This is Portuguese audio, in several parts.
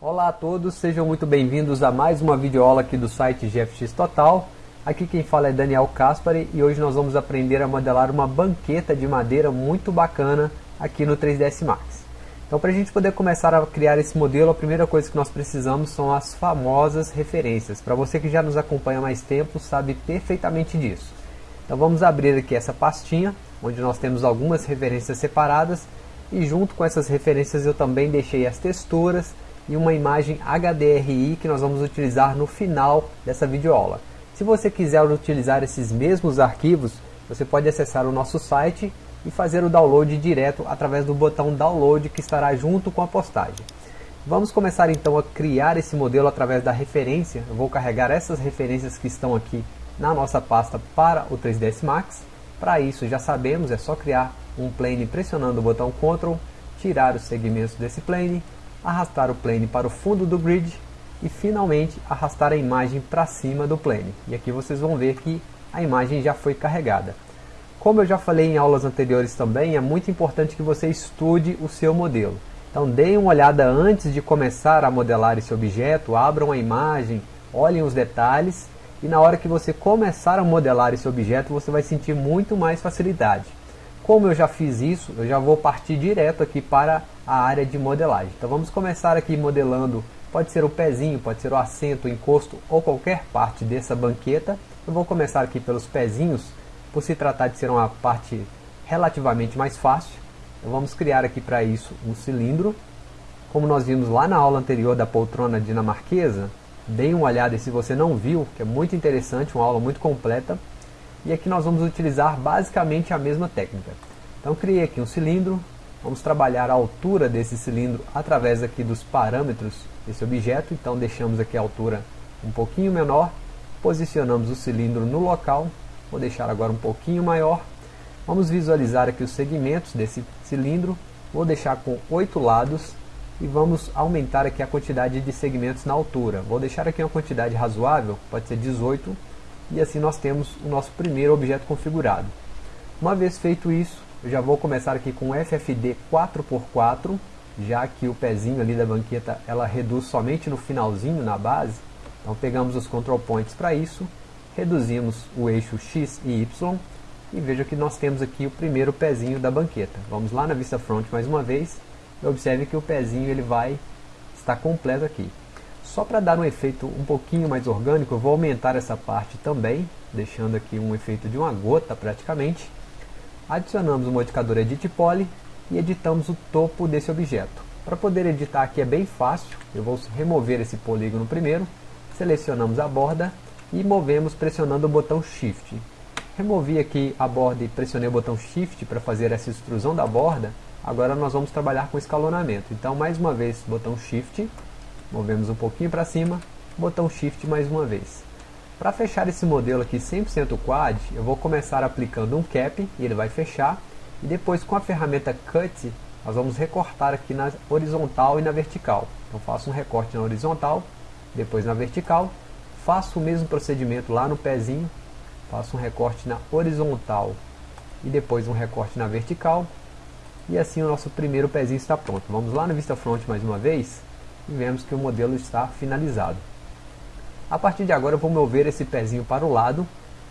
Olá a todos, sejam muito bem-vindos a mais uma videoaula aqui do site GFX Total. Aqui quem fala é Daniel Caspari e hoje nós vamos aprender a modelar uma banqueta de madeira muito bacana aqui no 3ds Max. Então para a gente poder começar a criar esse modelo, a primeira coisa que nós precisamos são as famosas referências. Para você que já nos acompanha há mais tempo, sabe perfeitamente disso. Então vamos abrir aqui essa pastinha, onde nós temos algumas referências separadas e junto com essas referências eu também deixei as texturas e uma imagem HDRI que nós vamos utilizar no final dessa videoaula. Se você quiser utilizar esses mesmos arquivos, você pode acessar o nosso site e fazer o download direto através do botão download que estará junto com a postagem. Vamos começar então a criar esse modelo através da referência. Eu vou carregar essas referências que estão aqui na nossa pasta para o 3ds Max. Para isso já sabemos, é só criar um plane pressionando o botão Ctrl, tirar os segmentos desse plane, arrastar o plane para o fundo do grid e finalmente arrastar a imagem para cima do plane. E aqui vocês vão ver que a imagem já foi carregada. Como eu já falei em aulas anteriores também, é muito importante que você estude o seu modelo. Então deem uma olhada antes de começar a modelar esse objeto, abram a imagem, olhem os detalhes e na hora que você começar a modelar esse objeto você vai sentir muito mais facilidade. Como eu já fiz isso, eu já vou partir direto aqui para a área de modelagem. Então vamos começar aqui modelando Pode ser o pezinho, pode ser o assento, o encosto ou qualquer parte dessa banqueta. Eu vou começar aqui pelos pezinhos, por se tratar de ser uma parte relativamente mais fácil. Então vamos criar aqui para isso um cilindro. Como nós vimos lá na aula anterior da poltrona dinamarquesa, deem uma olhada e se você não viu, que é muito interessante, uma aula muito completa. E aqui nós vamos utilizar basicamente a mesma técnica. Então criei aqui um cilindro, vamos trabalhar a altura desse cilindro através aqui dos parâmetros esse objeto, então deixamos aqui a altura um pouquinho menor, posicionamos o cilindro no local, vou deixar agora um pouquinho maior, vamos visualizar aqui os segmentos desse cilindro, vou deixar com oito lados e vamos aumentar aqui a quantidade de segmentos na altura, vou deixar aqui uma quantidade razoável, pode ser 18, e assim nós temos o nosso primeiro objeto configurado. Uma vez feito isso, eu já vou começar aqui com FFD 4x4, já que o pezinho ali da banqueta ela reduz somente no finalzinho, na base. Então pegamos os control points para isso, reduzimos o eixo X e Y e veja que nós temos aqui o primeiro pezinho da banqueta. Vamos lá na vista front mais uma vez e observe que o pezinho ele vai estar completo aqui. Só para dar um efeito um pouquinho mais orgânico, eu vou aumentar essa parte também, deixando aqui um efeito de uma gota praticamente. Adicionamos o modificador Edit Poly e editamos o topo desse objeto. Para poder editar aqui é bem fácil, eu vou remover esse polígono primeiro, selecionamos a borda e movemos pressionando o botão Shift. Removi aqui a borda e pressionei o botão Shift para fazer essa extrusão da borda, agora nós vamos trabalhar com escalonamento. Então mais uma vez, botão Shift, movemos um pouquinho para cima, botão Shift mais uma vez. Para fechar esse modelo aqui 100% quad, eu vou começar aplicando um cap, e ele vai fechar, e depois com a ferramenta Cut, nós vamos recortar aqui na horizontal e na vertical. Então faço um recorte na horizontal, depois na vertical, faço o mesmo procedimento lá no pezinho, faço um recorte na horizontal e depois um recorte na vertical. E assim o nosso primeiro pezinho está pronto. Vamos lá na vista front mais uma vez e vemos que o modelo está finalizado. A partir de agora eu vou mover esse pezinho para o lado,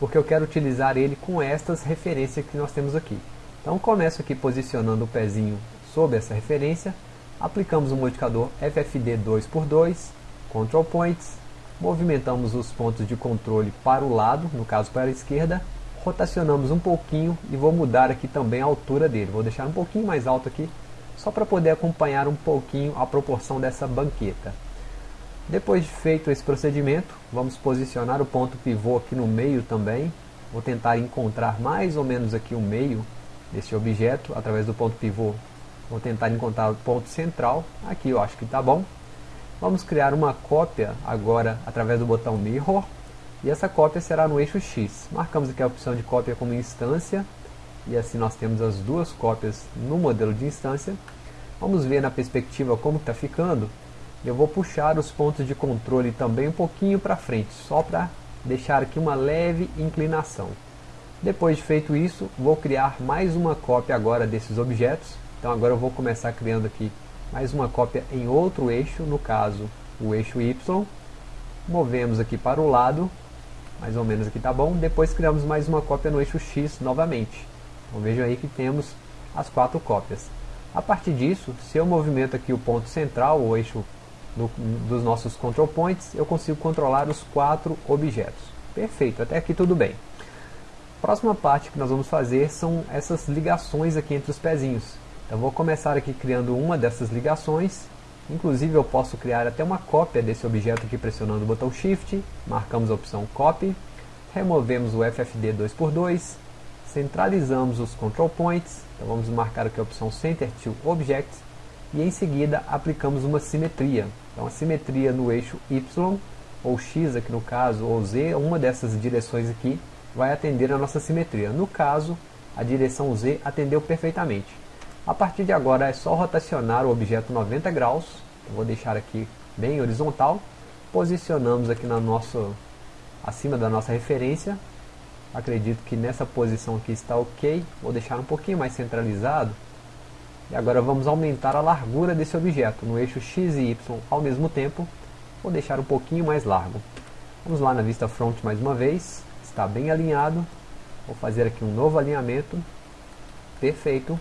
porque eu quero utilizar ele com estas referências que nós temos aqui. Então começo aqui posicionando o pezinho sob essa referência, aplicamos o modificador FFD 2x2, Control Points, movimentamos os pontos de controle para o lado, no caso para a esquerda, rotacionamos um pouquinho e vou mudar aqui também a altura dele, vou deixar um pouquinho mais alto aqui, só para poder acompanhar um pouquinho a proporção dessa banqueta. Depois de feito esse procedimento, vamos posicionar o ponto pivô aqui no meio também, vou tentar encontrar mais ou menos aqui o meio desse objeto através do ponto pivô. Vou tentar encontrar o ponto central. Aqui eu acho que está bom. Vamos criar uma cópia agora através do botão Mirror. E essa cópia será no eixo X. Marcamos aqui a opção de cópia como instância. E assim nós temos as duas cópias no modelo de instância. Vamos ver na perspectiva como está ficando. Eu vou puxar os pontos de controle também um pouquinho para frente, só para deixar aqui uma leve inclinação. Depois de feito isso, vou criar mais uma cópia agora desses objetos. Então agora eu vou começar criando aqui mais uma cópia em outro eixo, no caso o eixo Y, movemos aqui para o lado, mais ou menos aqui tá bom, depois criamos mais uma cópia no eixo X novamente. Então vejam aí que temos as quatro cópias. A partir disso, se eu movimento aqui o ponto central, o eixo do, dos nossos control points, eu consigo controlar os quatro objetos. Perfeito, até aqui tudo bem. Próxima parte que nós vamos fazer são essas ligações aqui entre os pezinhos. Então vou começar aqui criando uma dessas ligações. Inclusive eu posso criar até uma cópia desse objeto aqui pressionando o botão Shift. Marcamos a opção Copy. Removemos o FFD 2x2. Centralizamos os control points. Então vamos marcar aqui a opção Center to Object. E em seguida aplicamos uma simetria. Então a simetria no eixo Y ou X aqui no caso, ou Z, uma dessas direções aqui vai atender a nossa simetria. No caso, a direção Z atendeu perfeitamente. A partir de agora é só rotacionar o objeto 90 graus, eu vou deixar aqui bem horizontal, posicionamos aqui na nossa, acima da nossa referência, acredito que nessa posição aqui está ok, vou deixar um pouquinho mais centralizado, e agora vamos aumentar a largura desse objeto no eixo X e Y ao mesmo tempo, vou deixar um pouquinho mais largo. Vamos lá na vista front mais uma vez, está bem alinhado, vou fazer aqui um novo alinhamento, perfeito,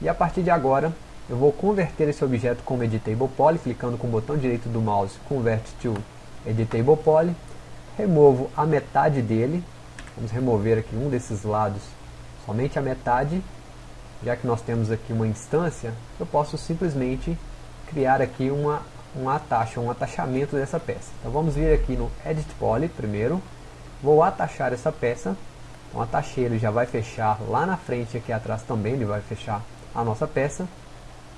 e a partir de agora eu vou converter esse objeto como Editable Poly, clicando com o botão direito do mouse, Convert to Editable Poly, removo a metade dele, vamos remover aqui um desses lados, somente a metade, já que nós temos aqui uma instância, eu posso simplesmente criar aqui uma um atacho, um atachamento dessa peça. Então vamos vir aqui no Edit Poly primeiro, vou atachar essa peça, então atachei ele já vai fechar lá na frente aqui atrás também, ele vai fechar a nossa peça,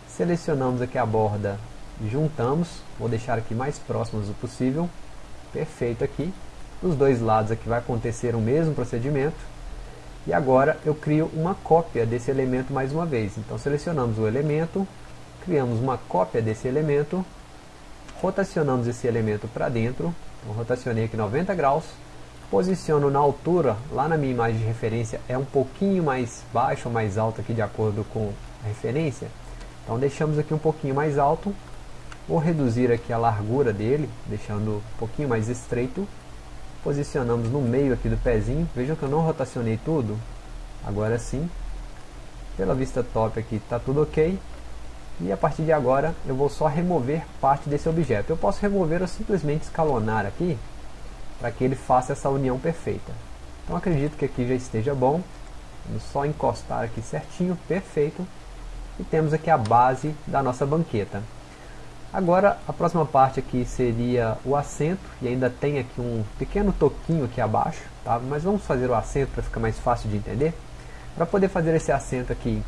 selecionamos aqui a borda, juntamos, vou deixar aqui mais próximos o possível, perfeito aqui, dos dois lados aqui vai acontecer o mesmo procedimento, e agora eu crio uma cópia desse elemento mais uma vez, então selecionamos o elemento, criamos uma cópia desse elemento, rotacionamos esse elemento para dentro, então, rotacionei aqui 90 graus, posiciono na altura, lá na minha imagem de referência é um pouquinho mais baixo ou mais alto aqui de acordo com a referência, então deixamos aqui um pouquinho mais alto, vou reduzir aqui a largura dele, deixando um pouquinho mais estreito, posicionamos no meio aqui do pezinho, vejam que eu não rotacionei tudo, agora sim, pela vista top aqui está tudo ok, e a partir de agora eu vou só remover parte desse objeto. Eu posso remover ou simplesmente escalonar aqui para que ele faça essa união perfeita. Então acredito que aqui já esteja bom. Vamos só encostar aqui certinho, perfeito. E temos aqui a base da nossa banqueta. Agora a próxima parte aqui seria o assento e ainda tem aqui um pequeno toquinho aqui abaixo, tá? mas vamos fazer o assento para ficar mais fácil de entender. Para poder fazer esse assento aqui,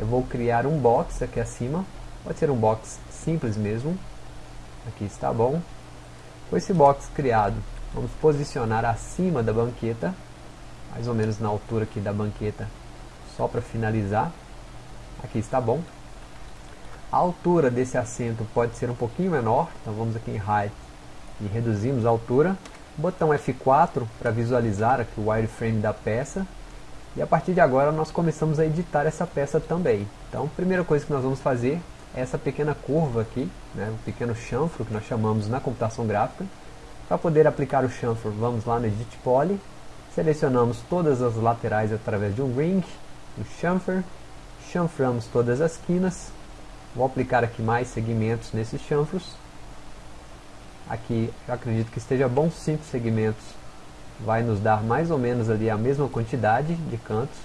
eu vou criar um box aqui acima, pode ser um box simples mesmo, aqui está bom. Com esse box criado, vamos posicionar acima da banqueta, mais ou menos na altura aqui da banqueta, só para finalizar, aqui está bom. A altura desse assento pode ser um pouquinho menor, então vamos aqui em Height e reduzimos a altura. Botão F4 para visualizar aqui o wireframe da peça, e a partir de agora nós começamos a editar essa peça também. Então a primeira coisa que nós vamos fazer é essa pequena curva aqui, né, um pequeno chanfro que nós chamamos na computação gráfica. Para poder aplicar o chanfro, vamos lá no Edit Poly, selecionamos todas as laterais através de um ring, o chamfer, chanframos todas as quinas, vou aplicar aqui mais segmentos nesses chanfros. Aqui acredito que esteja bom 5 segmentos vai nos dar mais ou menos ali a mesma quantidade de cantos.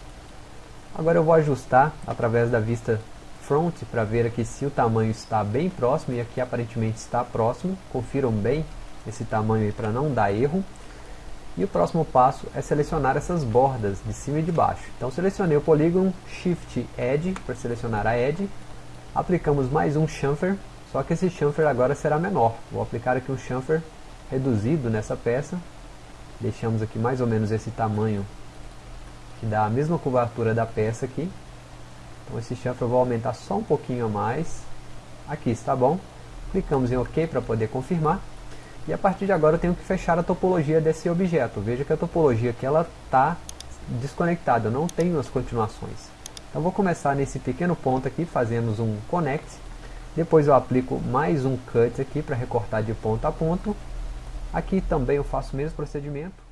Agora eu vou ajustar através da vista front para ver aqui se o tamanho está bem próximo e aqui aparentemente está próximo. Confiram bem esse tamanho para não dar erro. E o próximo passo é selecionar essas bordas de cima e de baixo. Então selecionei o polígono, Shift Edge para selecionar a Edge. Aplicamos mais um chamfer, só que esse chamfer agora será menor. Vou aplicar aqui um chamfer reduzido nessa peça. Deixamos aqui mais ou menos esse tamanho que dá a mesma curvatura da peça aqui. Então esse chanfre eu vou aumentar só um pouquinho a mais. Aqui está bom. Clicamos em ok para poder confirmar. E a partir de agora eu tenho que fechar a topologia desse objeto. Veja que a topologia aqui está desconectada, eu não tenho as continuações então vou começar nesse pequeno ponto aqui, fazemos um connect Depois eu aplico mais um cut aqui para recortar de ponto a ponto. Aqui também eu faço o mesmo procedimento.